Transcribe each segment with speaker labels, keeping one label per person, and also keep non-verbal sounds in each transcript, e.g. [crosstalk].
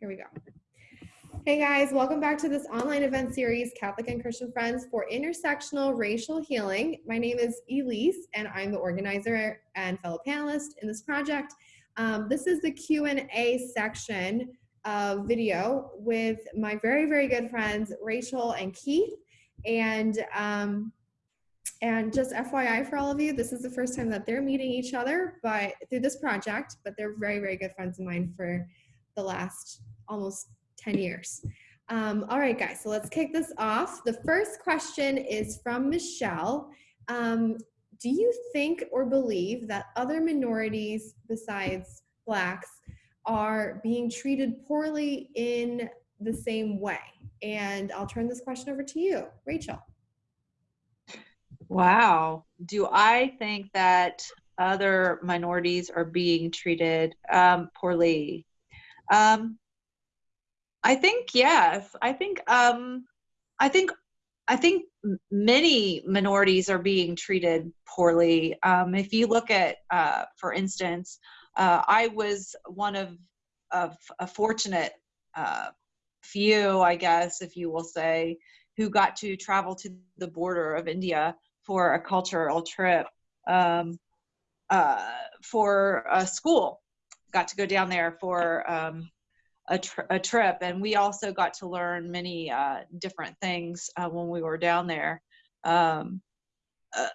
Speaker 1: Here we go. Hey guys, welcome back to this online event series, Catholic and Christian Friends for Intersectional Racial Healing. My name is Elise and I'm the organizer and fellow panelist in this project. Um, this is the Q&A section of video with my very, very good friends, Rachel and Keith. And, um, and just FYI for all of you, this is the first time that they're meeting each other but through this project, but they're very, very good friends of mine for the last almost 10 years. Um, all right, guys, so let's kick this off. The first question is from Michelle. Um, do you think or believe that other minorities besides Blacks are being treated poorly in the same way? And I'll turn this question over to you, Rachel.
Speaker 2: Wow. Do I think that other minorities are being treated um, poorly? Um, I think yes. I think um, I think I think many minorities are being treated poorly. Um, if you look at, uh, for instance, uh, I was one of of a fortunate uh, few, I guess, if you will say, who got to travel to the border of India for a cultural trip um, uh, for a school. Got to go down there for um, a, a, trip, and we also got to learn many uh, different things uh, when we were down there. Um, uh,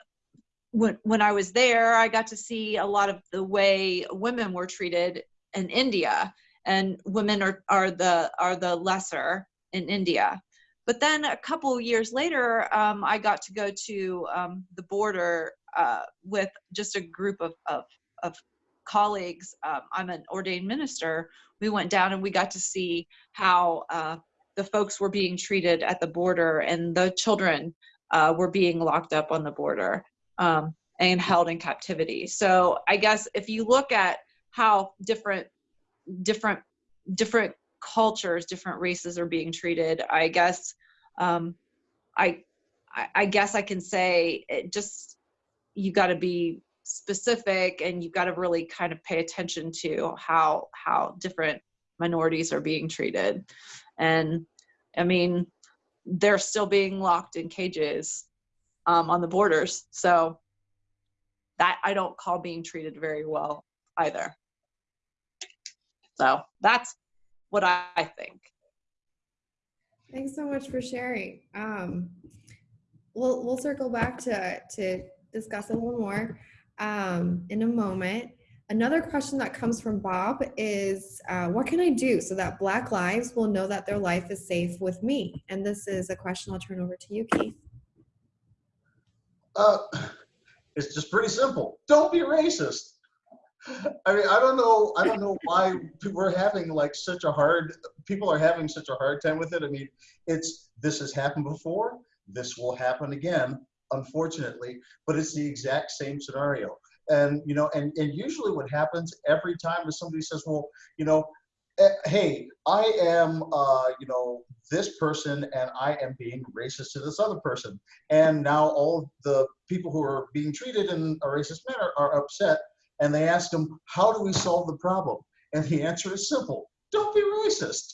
Speaker 2: when, when I was there, I got to see a lot of the way women were treated in India, and women are, are the are the lesser in India. But then a couple years later, um, I got to go to um, the border uh, with just a group of, of, of colleagues. Um, I'm an ordained minister. We went down and we got to see how uh, the folks were being treated at the border and the children uh, were being locked up on the border um, and held in captivity. So I guess if you look at how different, different, different cultures, different races are being treated. I guess um, I, I guess I can say it just you got to be specific and you've got to really kind of pay attention to how how different minorities are being treated and i mean they're still being locked in cages um, on the borders so that i don't call being treated very well either so that's what I think.
Speaker 1: Thanks so much for sharing. Um, we'll, we'll circle back to, to discuss a little more um, in a moment. Another question that comes from Bob is, uh, what can I do so that Black lives will know that their life is safe with me? And this is a question I'll turn over to you, Keith.
Speaker 3: Uh, it's just pretty simple. Don't be racist. I mean, I don't know. I don't know why we're having like such a hard. People are having such a hard time with it. I mean, it's this has happened before. This will happen again, unfortunately. But it's the exact same scenario. And you know, and and usually what happens every time is somebody says, "Well, you know, eh, hey, I am, uh, you know, this person, and I am being racist to this other person." And now all the people who are being treated in a racist manner are upset and they ask him, how do we solve the problem? And the answer is simple, don't be racist.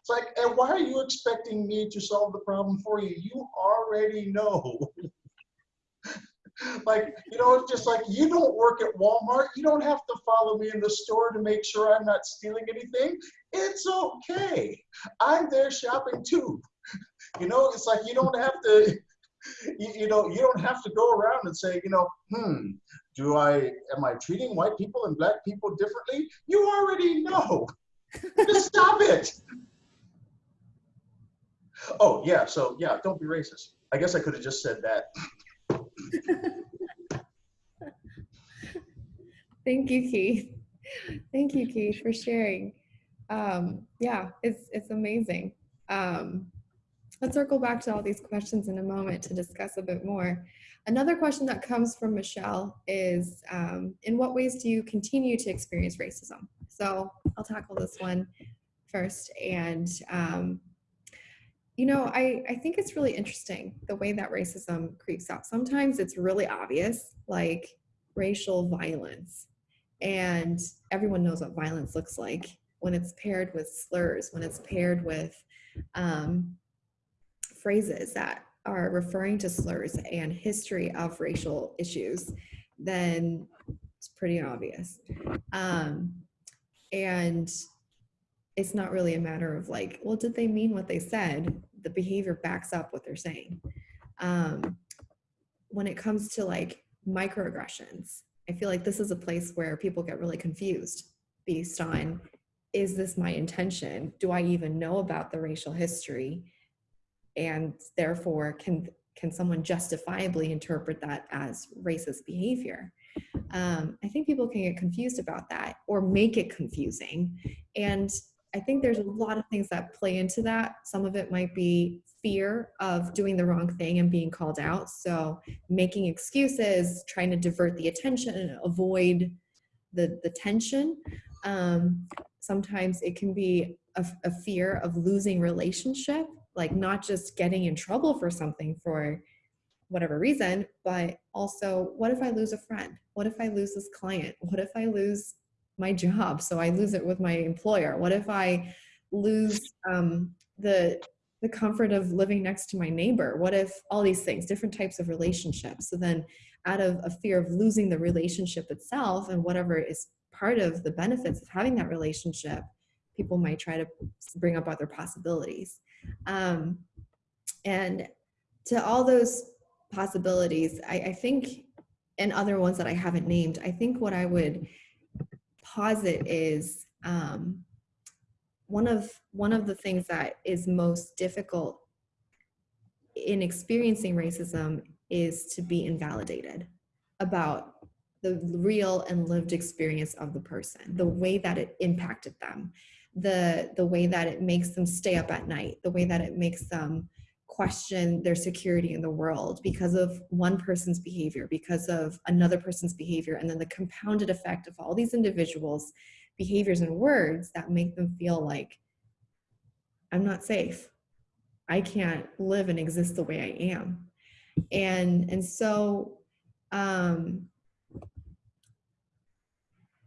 Speaker 3: It's like, and why are you expecting me to solve the problem for you? You already know. [laughs] [laughs] like, you know, it's just like, you don't work at Walmart. You don't have to follow me in the store to make sure I'm not stealing anything. It's okay. I'm there shopping too. [laughs] You know, it's like, you don't have to, [laughs] you, you know, you don't have to go around and say, you know, hmm, do I, am I treating white people and black people differently? You already know. Just stop it. Oh, yeah, so yeah, don't be racist. I guess I could have just said that. [laughs]
Speaker 1: Thank you, Keith. Thank you, Keith, for sharing. Um, yeah, it's, it's amazing. Um, let's circle back to all these questions in a moment to discuss a bit more. Another question that comes from Michelle is, um, in what ways do you continue to experience racism? So I'll tackle this one first. And, um, you know, I, I think it's really interesting the way that racism creeps out. Sometimes it's really obvious, like racial violence. And everyone knows what violence looks like. when it's paired with slurs, when it's paired with um, phrases that are referring to slurs and history of racial issues, then it's pretty obvious. Um, and it's not really a matter of like, well, did they mean what they said? The behavior backs up what they're saying. Um, when it comes to like microaggressions, I feel like this is a place where people get really confused based on is this my intention? Do I even know about the racial history? And therefore, can can someone justifiably interpret that as racist behavior? Um, I think people can get confused about that or make it confusing. And I think there's a lot of things that play into that. Some of it might be fear of doing the wrong thing and being called out. So making excuses, trying to divert the attention and avoid the, the tension. Um, sometimes it can be a, a fear of losing relationship, like not just getting in trouble for something for whatever reason, but also what if I lose a friend? What if I lose this client? What if I lose my job so i lose it with my employer. What if i lose um, the the comfort of living next to my neighbor? What if all these things different types of relationships? So then out of a fear of losing the relationship itself and whatever is part of the benefits of having that relationship people might try to bring up other possibilities. Um, and to all those possibilities I, I think and other ones that i haven't named i think what i would posit is um, one of one of the things that is most difficult in experiencing racism is to be invalidated about the real and lived experience of the person the way that it impacted them the the way that it makes them stay up at night the way that it makes them question their security in the world because of one person's behavior, because of another person's behavior, and then the compounded effect of all these individuals' behaviors and words that make them feel like I'm not safe. I can't live and exist the way I am. And and so um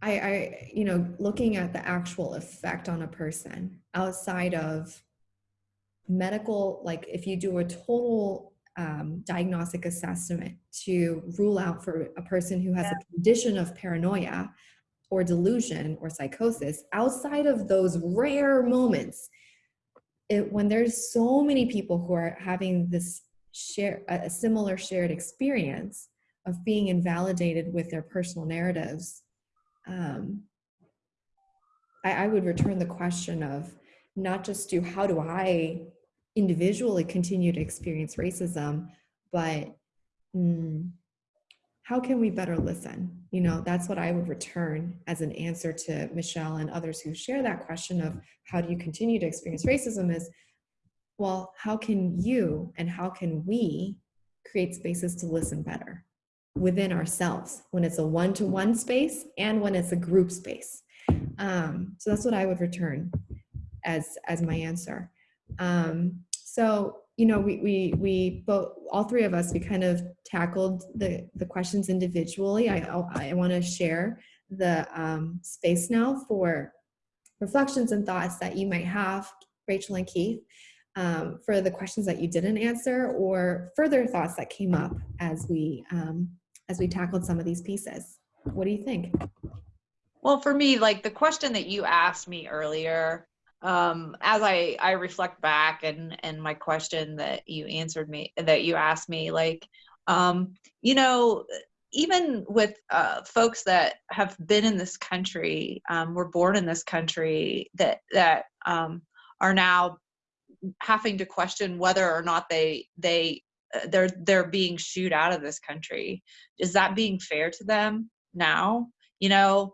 Speaker 1: I, I, you know, looking at the actual effect on a person outside of medical, like if you do a total um, diagnostic assessment to rule out for a person who has yeah. a condition of paranoia or delusion or psychosis, outside of those rare moments, it, when there's so many people who are having this share a similar shared experience of being invalidated with their personal narratives, um, I, I would return the question of not just do how do I individually continue to experience racism, but mm, how can we better listen? You know, that's what I would return as an answer to Michelle and others who share that question of how do you continue to experience racism is, well, how can you and how can we create spaces to listen better within ourselves when it's a one-to-one space and when it's a group space. Um, so that's what I would return as, as my answer. Um, so, you know, we, we, we both, all three of us, we kind of tackled the, the questions individually. I, I want to share the um, space now for reflections and thoughts that you might have, Rachel and Keith, um, for the questions that you didn't answer or further thoughts that came up as we, um, as we tackled some of these pieces. What do you think?
Speaker 2: Well, for me, like the question that you asked me earlier, um, as I I reflect back and and my question that you answered me that you asked me like um, you know even with uh, folks that have been in this country um, were born in this country that that um, are now having to question whether or not they they uh, they're they're being shooed out of this country is that being fair to them now? You know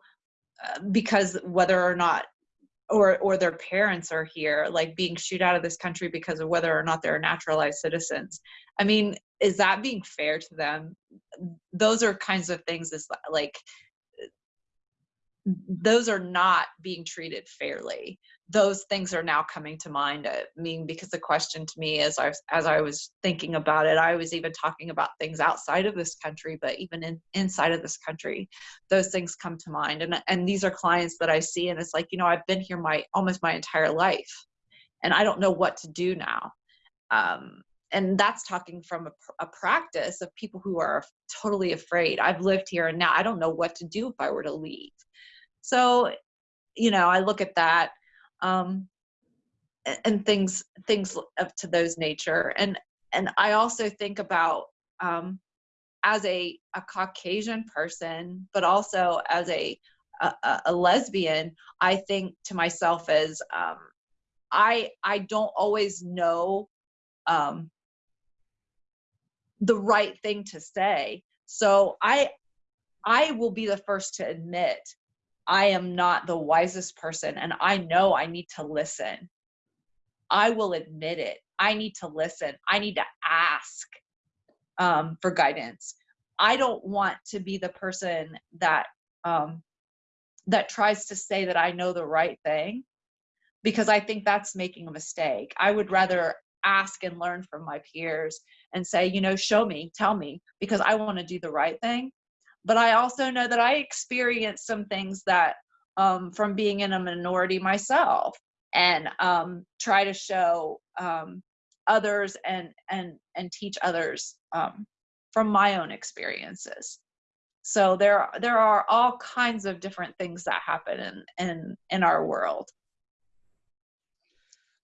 Speaker 2: uh, because whether or not or or their parents are here like being shoot out of this country because of whether or not they're naturalized citizens. I mean is that being fair to them? Those are kinds of things is like those are not being treated fairly those things are now coming to mind. I mean, because the question to me as as I was thinking about it, I was even talking about things outside of this country, but even in, inside of this country, those things come to mind. And and these are clients that I see, and it's like you know I've been here my almost my entire life, and I don't know what to do now. Um, and that's talking from a, a practice of people who are totally afraid. I've lived here, and now I don't know what to do if I were to leave. So, you know, I look at that um, and things things of to those nature and and i also think about um, as a, a caucasian person but also as a, a, a lesbian i think to myself as um, i i don't always know um, the right thing to say. So i i will be the first to admit I am not the wisest person and I know I need to listen. I will admit it. I need to listen. I need to ask um, for guidance. I don't want to be the person that um, that tries to say that I know the right thing because I think that's making a mistake. I would rather ask and learn from my peers and say, you know, show me, tell me, because I want to do the right thing but I also know that I experienced some things that um, from being in a minority myself and um, try to show um, others and and and teach others um, from my own experiences. So there there are all kinds of different things that happen in in in our world.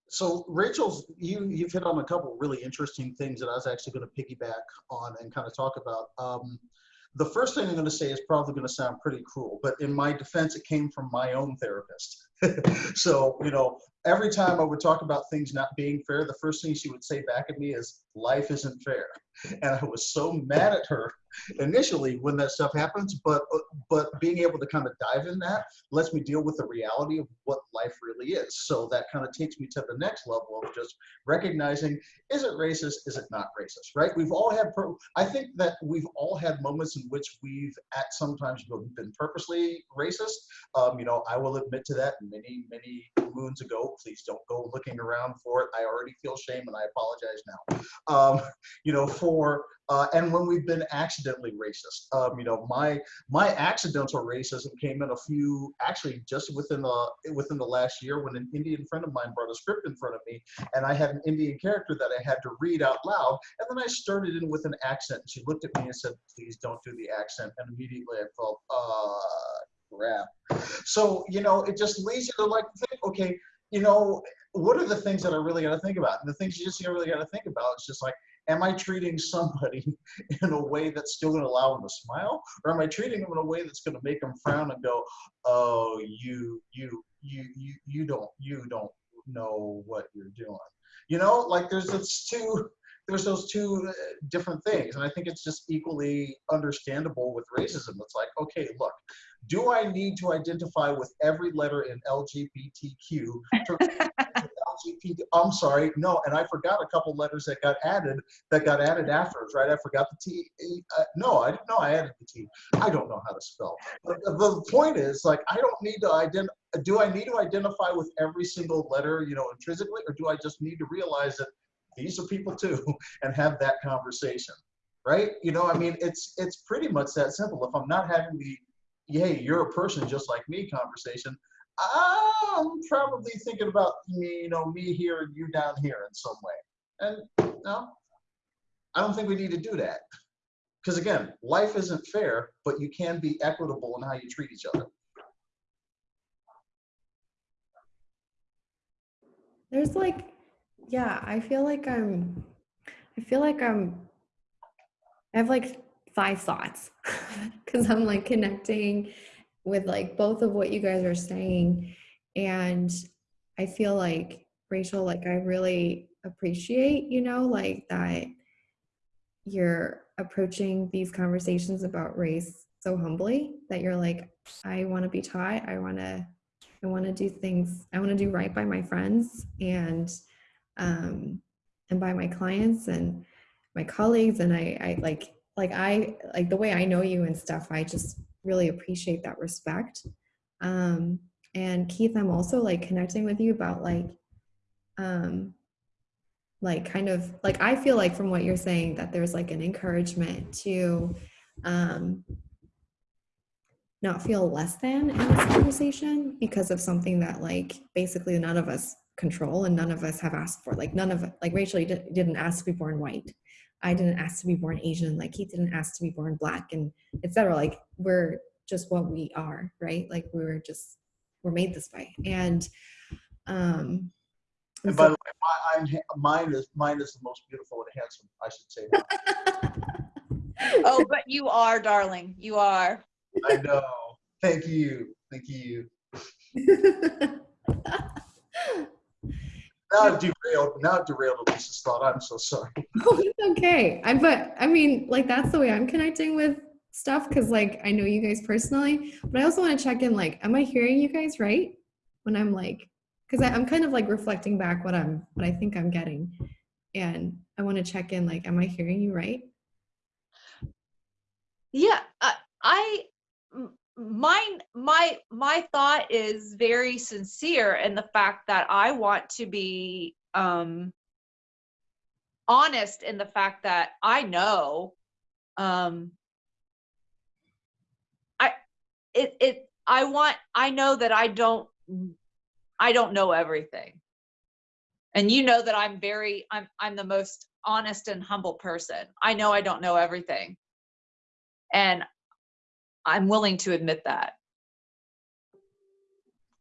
Speaker 3: So Rachel's, you you've hit on a couple really interesting things that I was actually going to piggyback on and kind of talk about. The first thing I'm going to say is probably going to sound pretty cruel, but in my defense, it came from my own therapist. [laughs] so, you know, every time I would talk about things not being fair, the first thing she would say back at me is, life isn't fair. And I was so mad at her initially when that stuff happens, but but being able to kind of dive in that lets me deal with the reality of what life really is. So that kind of takes me to the next level of just recognizing, is it racist? Is it not racist? Right? We've all had, I think that we've all had moments in which we've at sometimes been purposely racist. Um, you know, I will admit to that many, many moons ago. Please don't go looking around for it. I already feel shame and I apologize now. Um, you know, for uh, and when we've been accidentally racist. Um, you know, my my accidental racism came in a few actually just within the within the last year when an Indian friend of mine brought a script in front of me, and I had an Indian character that I had to read out loud, and then I started in with an accent. And she looked at me and said, "Please don't do the accent," and immediately I felt, uh, crap. So you know, it just leads you to like think, okay, you know, what are the things that I really got to think about? And the things you just you really got to think about is just like am I treating somebody [laughs] in a way that's still going to allow them to smile, or am I treating them in a way that's going to make them frown and go, "Oh, you, you, you, you, you don't, you don't know what you're doing." You know, like there's those two, there's those two uh, different things, and I think it's just equally understandable with racism. It's like, okay, look, do I need to identify with every letter in LGBTQ to [laughs] I'm sorry, no, and I forgot a couple letters that got added that got added afterwards, right? I forgot the T. Uh, no, I didn't know I added the T. I don't know how to spell. But the point is, like, I don't need to identify. Do I need to identify with every single letter, you know, intrinsically, or do I just need to realize that these are people too, [laughs] and have that conversation, right? You know, I mean, it's it's pretty much that simple. If I'm not having the hey, you're a person just like me conversation, I'm probably thinking about me, you know, me here and you down here in some way. And no, I don't think we need to do that. Because again, life isn't fair, but you can be equitable in how you treat each other.
Speaker 1: There's like, yeah, I feel like I'm, I feel like I'm, I have like five thoughts [laughs] because I'm like connecting with like both of what you guys are saying. And i feel like rachel like i really appreciate you know like that you're approaching these conversations about race so humbly that you're like i want to be taught. I want to i want to do things i want to do right by my friends and um and by my clients and my colleagues. And i i like like i like the way i know you and stuff i just really appreciate that respect. Um, and Keith, I'm also like connecting with you about like, um, like kind of like I feel like from what you're saying that there's like an encouragement to, um, not feel less than in this conversation because of something that like basically none of us control and none of us have asked for. Like none of like Rachel didn't ask to be born white. I didn't ask to be born Asian. Like he didn't ask to be born black and etc. Like we're just what we are, right? Like we were just we're made this way. And um
Speaker 3: And
Speaker 1: and
Speaker 3: by
Speaker 1: so-
Speaker 3: the way, my, I'm, mine is mine is the most beautiful and handsome. I should say. that. [laughs]
Speaker 2: Oh, but you are, darling. You are.
Speaker 3: I know. Thank you. Thank you. [laughs] Now I've derailed. Now I've derailed Elise's thought. I'm so sorry. [laughs]
Speaker 1: Oh, it's okay. I but I mean, like that's the way I'm connecting with stuff because like I know you guys personally, but I also want to check in. Like, am I hearing you guys right when I'm like, because I'm kind of like reflecting back what I'm what I think I'm getting, and I want to check in. Like, am I hearing you right?
Speaker 2: Yeah, I, I m- mine my my thought is very sincere in the fact that I want to be um honest in the fact that I know um I it it I want I know that I don't I don't know everything. And you know that I'm very I'm I'm the most honest and humble person. I know I don't know everything. And I'm willing to admit that.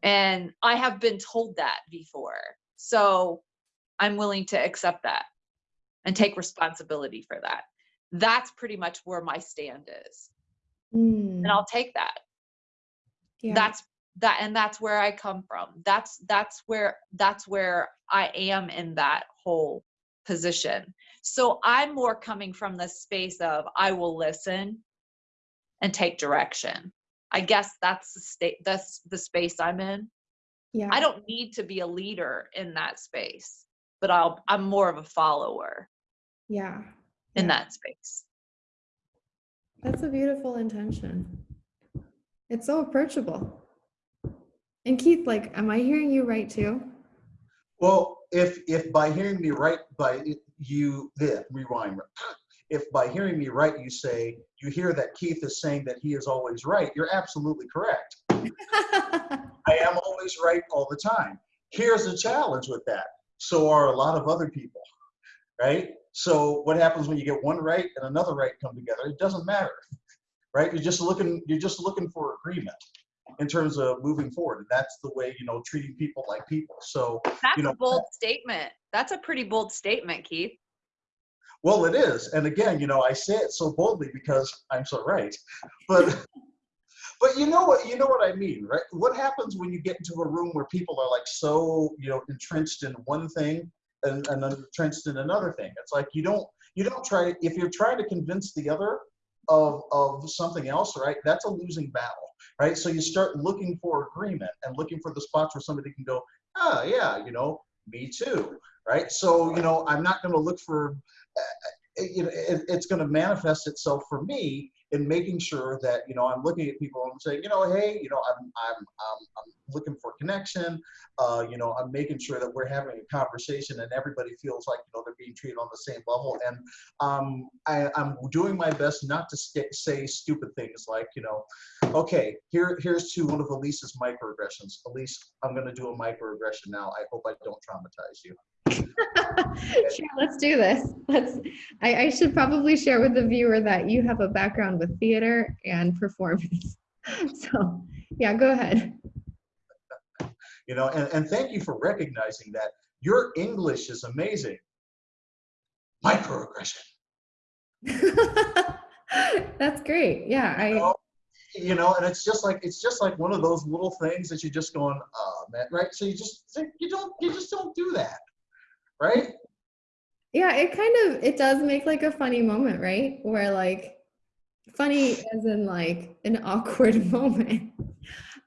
Speaker 2: And I have been told that before. So I'm willing to accept that and take responsibility for that. That's pretty much where my stand is.
Speaker 1: Mm,
Speaker 2: And I'll take that.
Speaker 1: yeah.
Speaker 2: That's that and that's where I come from. That's that's where that's where I am in that whole position. So I'm more coming from the space of I will listen and take direction. I guess that's the state that's the space I'm in.
Speaker 1: yeah.
Speaker 2: I don't need to be a leader in that space, but I'll I'm more of a follower
Speaker 1: Yeah.
Speaker 2: in
Speaker 1: yeah.
Speaker 2: that space.
Speaker 1: That's a beautiful intention. It's so approachable. And Keith, like, am I hearing you right too?
Speaker 3: Well, if if by hearing me right, by you, the rewind. If by hearing me right, you say you hear that Keith is saying that he is always right, you're absolutely correct. [laughs] I am always right all the time. Here's the challenge with that. So are a lot of other people, right? So what happens when you get one right and another right come together? It doesn't matter, right? You're just looking. You're just looking for agreement in terms of moving forward, and that's the way you know treating people like people. So
Speaker 2: That's
Speaker 3: You know,
Speaker 2: a bold statement. That's a pretty bold statement, Keith.
Speaker 3: Well, it is, and again, you know, I say it so boldly because I'm so right. But, [laughs] but you know what? You know what I mean, right? What happens when you get into a room where people are like so, you know, entrenched in one thing and, and entrenched in another thing? It's like you don't, you don't try. If you're trying to convince the other of of something else, right? That's a losing battle, right? So you start looking for agreement and looking for the spots where somebody can go, oh yeah, you know, me too, right? So you know, I'm not going to look for you know, it, it's going to manifest itself for me in making sure that you know I'm looking at people and saying, you know, hey, you know, I'm I'm I'm, I'm looking for connection. Uh, you know, I'm making sure that we're having a conversation and everybody feels like you know they're being treated on the same level. And um, I, I'm doing my best not to st- say stupid things like, you know, okay, here here's to one of Elise's microaggressions. Elise, I'm going to do a microaggression now. I hope I don't traumatize you. [laughs]
Speaker 1: sure, let's do this. Let's. I, I should probably share with the viewer that you have a background with theater and performance. [laughs] So, yeah, go ahead. [laughs]
Speaker 3: you know and, and thank you for recognizing that your english is amazing microaggression
Speaker 1: That's great. Yeah,
Speaker 3: you
Speaker 1: I.
Speaker 3: know? you know and it's just like it's just like one of those little things that you're just going oh man right so you just you don't you just don't do that right
Speaker 1: Yeah, it kind of it does make like a funny moment, right? Where like funny as in like an [laughs] awkward moment.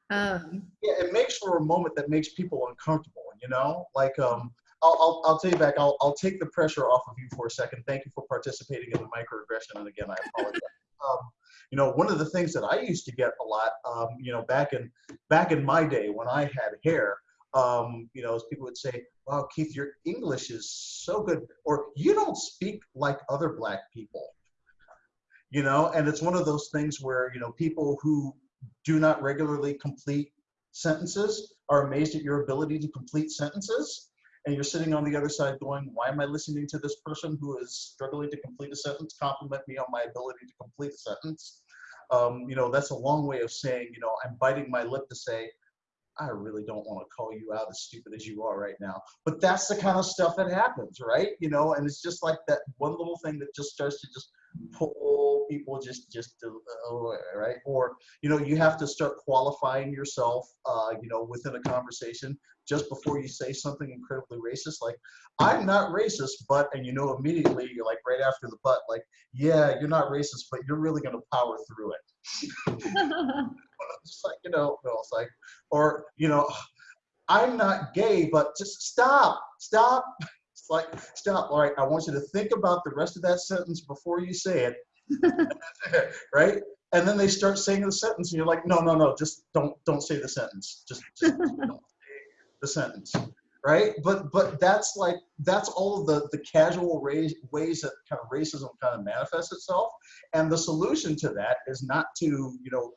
Speaker 1: Um,
Speaker 3: yeah it makes for a moment that makes people uncomfortable you know like um I'll, I'll, I'll tell you back I'll, I'll take the pressure off of you for a second thank you for participating in the microaggression and again i apologize [laughs] um, you know, one of the things that I used to get a lot, um, you know, back in back in my day when I had hair, um, you know, people would say, "Wow, Keith, your English is so good," or "You don't speak like other Black people." You know, and it's one of those things where you know people who do not regularly complete sentences are amazed at your ability to complete sentences and you're sitting on the other side going, why am I listening to this person who is struggling to complete a sentence compliment me on my ability to complete a sentence? Um, you know, that's a long way of saying, you know, I'm biting my lip to say, I really don't want to call you out as stupid as you are right now. But that's the kind of stuff that happens, right? You know, and it's just like that one little thing that just starts to just pull people just just away, right? Or you know, you have to start qualifying yourself, uh, you know, within a conversation just before you say something incredibly racist. Like, I'm not racist, but and you know immediately, you're like right after the but, like, yeah, you're not racist, but you're really gonna power through it. [laughs] [laughs] it's like you know, no, it's like, or you know, I'm not gay, but just stop, stop. Like, stop. All right, I want you to think about the rest of that sentence before you say it, [laughs] right? And then they start saying the sentence, and you're like, no, no, no, just don't, don't say the sentence. Just, just don't say the sentence, right? But, but that's like, that's all of the the casual ways ways that kind of racism kind of manifests itself. And the solution to that is not to, you know,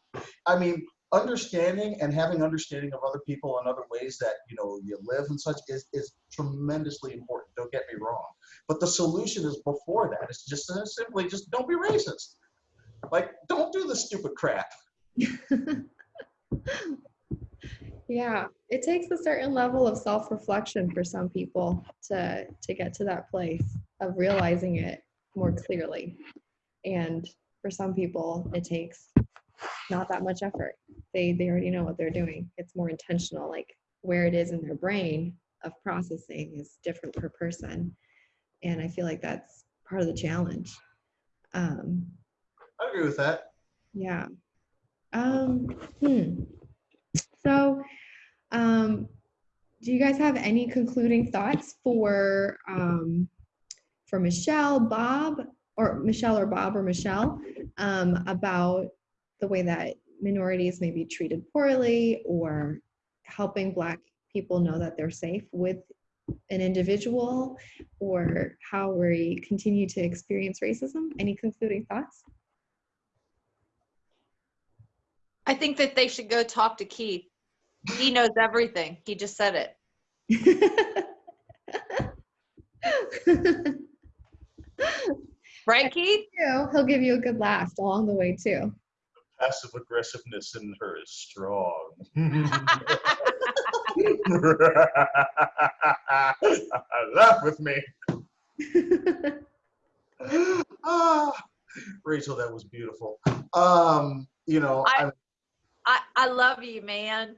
Speaker 3: I mean, understanding and having understanding of other people and other ways that you know you live and such is is tremendously important don't get me wrong. But the solution is before that it's just uh, simply just don't be racist. Like don't do the stupid crap. [laughs]
Speaker 1: Yeah, it takes a certain level of self-reflection for some people to to get to that place of realizing it more clearly. And for some people, it takes not that much effort. They they already know what they're doing. It's more intentional, like where it is in their brain of processing is different per person. And I feel like that's part of the challenge. Um,
Speaker 3: i agree with that
Speaker 1: yeah. Um, hmm. So, um, do you guys have any concluding thoughts for um, for Michelle, Bob, or Michelle or Bob or Michelle um, about the way that minorities may be treated poorly or helping Black people know that they're safe with an individual or how we continue to experience racism? Any concluding thoughts?
Speaker 2: I think that they should go talk to Keith. He knows everything. He just said it. [laughs] Right, Keith?
Speaker 1: He'll give you a good laugh along the way too.
Speaker 3: Passive aggressiveness in her is strong [laughs] [laughs] laugh with me [laughs] ah, rachel that was beautiful um you know
Speaker 2: I-
Speaker 3: I,
Speaker 2: I, I love you, man.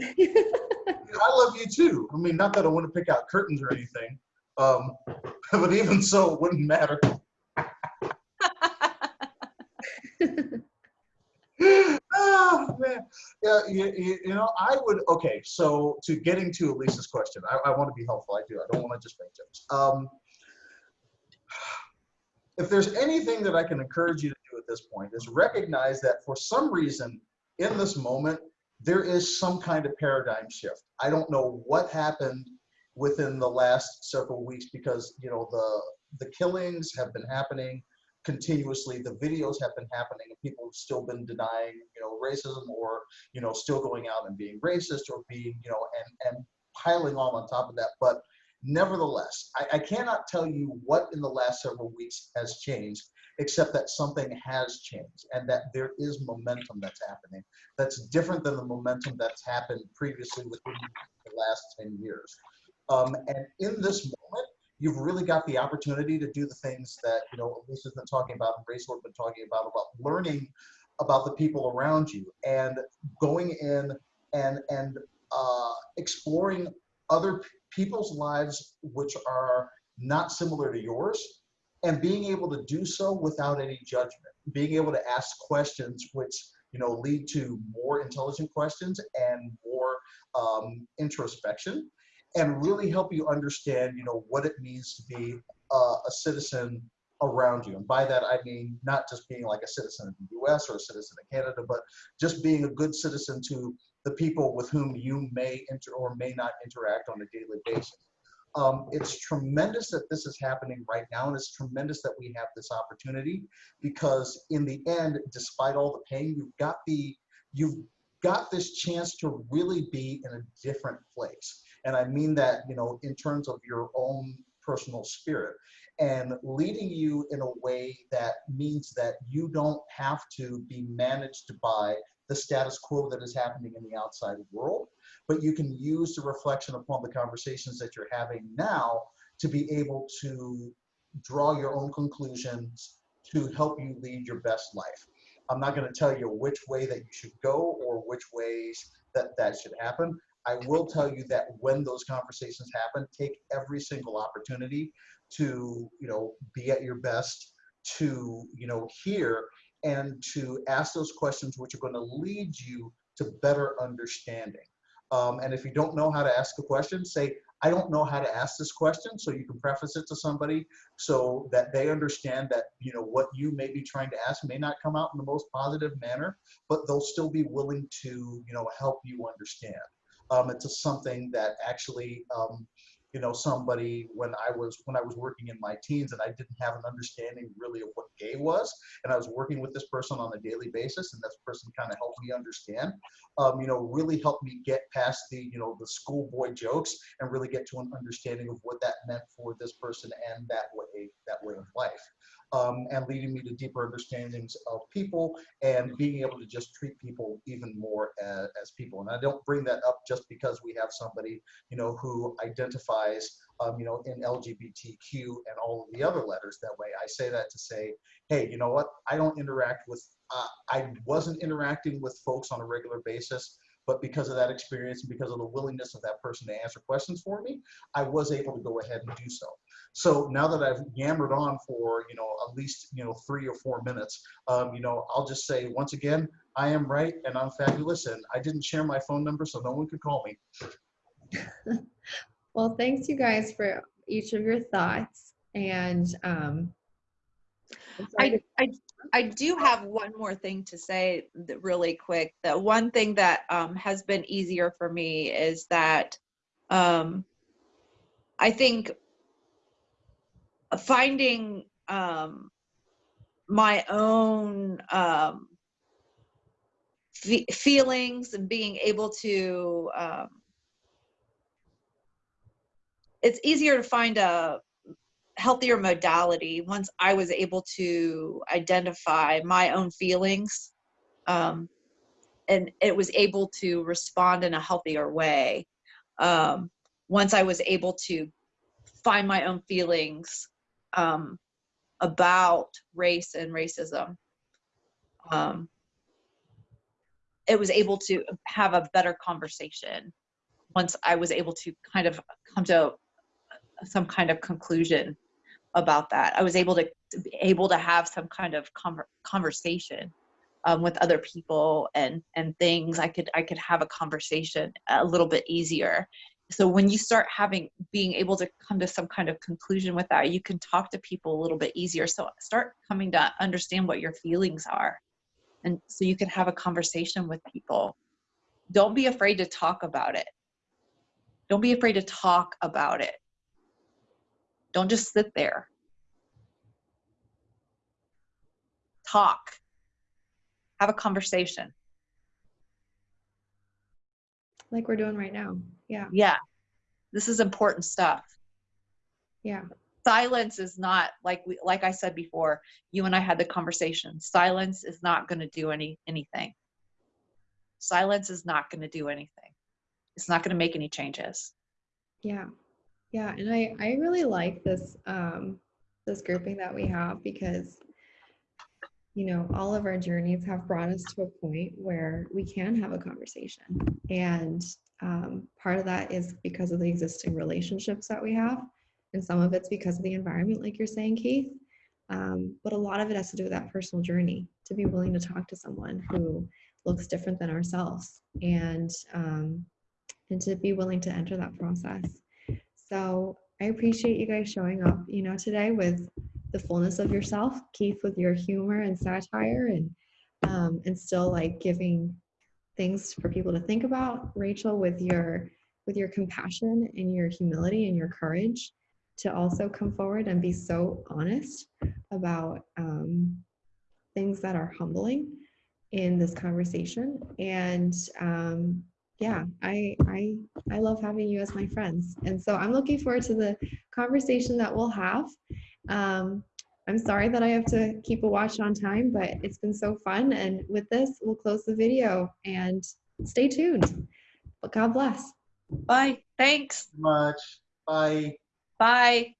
Speaker 3: I love you too. I mean, not that I want to pick out curtains or anything, um, but even so, it wouldn't matter. Oh, man. Yeah, you, you, you know, I would. Okay, so to getting to Elise's question, I, I want to be helpful. I do. I don't want to just make jokes. Um, if there's anything that I can encourage you to do at this point, is recognize that for some reason in this moment, there is some kind of paradigm shift. I don't know what happened within the last several weeks because you know the the killings have been happening continuously the videos have been happening and people have still been denying you know racism or you know still going out and being racist or being you know and and piling on on top of that. But nevertheless I, I cannot tell you what in the last several weeks has changed except that something has changed and that there is momentum that's happening that's different than the momentum that's happened previously within the last 10 years. Um, and in this you've really got the opportunity to do the things that you know Lisa's been talking about and Rachel has been talking about about learning about the people around you and going in and and uh, exploring other people's lives which are not similar to yours and being able to do so without any judgment. Being able to ask questions which you know lead to more intelligent questions and more um, introspection and really help you understand, you know, what it means to be uh, a citizen around you. And by that, I mean not just being like a citizen of the US or a citizen of Canada, but just being a good citizen to the people with whom you may inter or may not interact on a daily basis. Um, it's tremendous that this is happening right now, and it's tremendous that we have this opportunity because in the end, despite all the pain, you've got the you've got this chance to really be in a different place. And I mean that, you know, in terms of your own personal spirit and leading you in a way that means that you don't have to be managed by the status quo that is happening in the outside world, but you can use the reflection upon the conversations that you're having now to be able to draw your own conclusions to help you lead your best life. I'm not going to tell you which way that you should go or which ways that that should happen. I will tell you that when those conversations happen, take every single opportunity to, you know, be at your best, to, you know, hear and to ask those questions which are going to lead you to better understanding. Um, and if you don't know how to ask a question, say, I don't know how to ask this question. So you can preface it to somebody so that they understand that, you know, what you may be trying to ask may not come out in the most positive manner, but they'll still be willing to, you know, help you understand. Um, it's something that actually, um, you know, somebody when I was when I was working in my teens and I didn't have an understanding really of what gay was, and I was working with this person on a daily basis, and this person kind of helped me understand. Um, you know, really helped me get past the you know the schoolboy jokes and really get to an understanding of what that meant for this person and that way that way of life um, and leading me to deeper understandings of people and being able to just treat people even more as, as people. And I don't bring that up just because we have somebody, you know, who identifies, um, you know, in LGBTQ and all of the other letters that way. I say that to say, hey, you know what? I don't interact with, uh, I wasn't interacting with folks on a regular basis but because of that experience and because of the willingness of that person to answer questions for me, I was able to go ahead and do so. So now that I've yammered on for, you know, at least, you know, three or four minutes, um, you know, I'll just say once again, I am right and I'm fabulous. And I didn't share my phone number, so no one could call me. [laughs]
Speaker 1: well, thanks you guys for each of your thoughts. And um,
Speaker 2: I, I, I do have one more thing to say really quick. The one thing that um, has been easier for me is that um, I think finding um, my own um, fe feelings and being able to um, it's easier to find a healthier modality once I was able to identify my own feelings um, and it was able to respond in a healthier way. Um, once I was able to find my own feelings um, about race and racism, um, it was able to have a better conversation once I was able to kind of come to some kind of conclusion about that. I was able to, able to have some kind of conver conversation um, with other people and and things. I could I could have a conversation a little bit easier. So when you start having being able to come to some kind of conclusion with that, you can talk to people a little bit easier. So start coming to understand what your feelings are, and so you can have a conversation with people. Don't be afraid to talk about it. Don't be afraid to talk about it don't just sit there. Talk. Have a conversation.
Speaker 1: Like we're doing right now. Yeah.
Speaker 2: Yeah. This is important stuff.
Speaker 1: Yeah.
Speaker 2: Silence is not like we like I said before, you and I had the conversation. Silence is not going to do any anything. Silence is not going to do anything. It's not going to make any changes.
Speaker 1: Yeah. Yeah, and I I really like this um this grouping that we have because you know all of our journeys have brought us to a point where we can have a conversation. And um, part of that is because of the existing relationships that we have and some of it's because of the environment like you're saying keith. Um, but a lot of it has to do with that personal journey to be willing to talk to someone who looks different than ourselves and um, and to be willing to enter that process so I appreciate you guys showing up, you know, today with the fullness of yourself. Keith with your humor and satire, and um, and still like giving things for people to think about. Rachel with your with your compassion and your humility and your courage to also come forward and be so honest about um, things that are humbling in this conversation. And um, yeah, I I I love having you as my friends, and so I'm looking forward to the conversation that we'll have. Um, I'm sorry that I have to keep a watch on time, but it's been so fun. And with this, we'll close the video and stay tuned. But God bless.
Speaker 2: Bye. Thanks.
Speaker 3: Much. Bye.
Speaker 2: Bye.